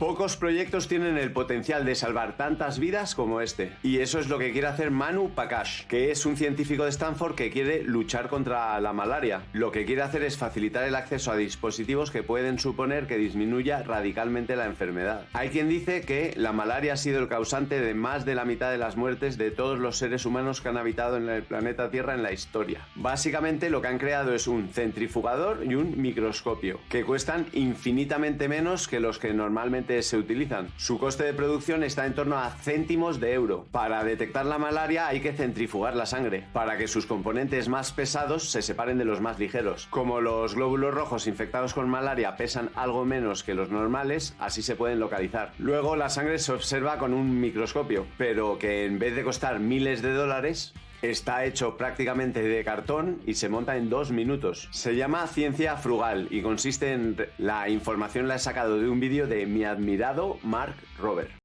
Pocos proyectos tienen el potencial de salvar tantas vidas como este. Y eso es lo que quiere hacer Manu Pakash, que es un científico de Stanford que quiere luchar contra la malaria. Lo que quiere hacer es facilitar el acceso a dispositivos que pueden suponer que disminuya radicalmente la enfermedad. Hay quien dice que la malaria ha sido el causante de más de la mitad de las muertes de todos los seres humanos que han habitado en el planeta Tierra en la historia. Básicamente lo que han creado es un centrifugador y un microscopio, que cuestan infinitamente menos que los que normalmente se utilizan. Su coste de producción está en torno a céntimos de euro. Para detectar la malaria hay que centrifugar la sangre, para que sus componentes más pesados se separen de los más ligeros. Como los glóbulos rojos infectados con malaria pesan algo menos que los normales, así se pueden localizar. Luego la sangre se observa con un microscopio, pero que en vez de costar miles de dólares, Está hecho prácticamente de cartón y se monta en dos minutos. Se llama Ciencia Frugal y consiste en... La información la he sacado de un vídeo de mi admirado Mark Robert.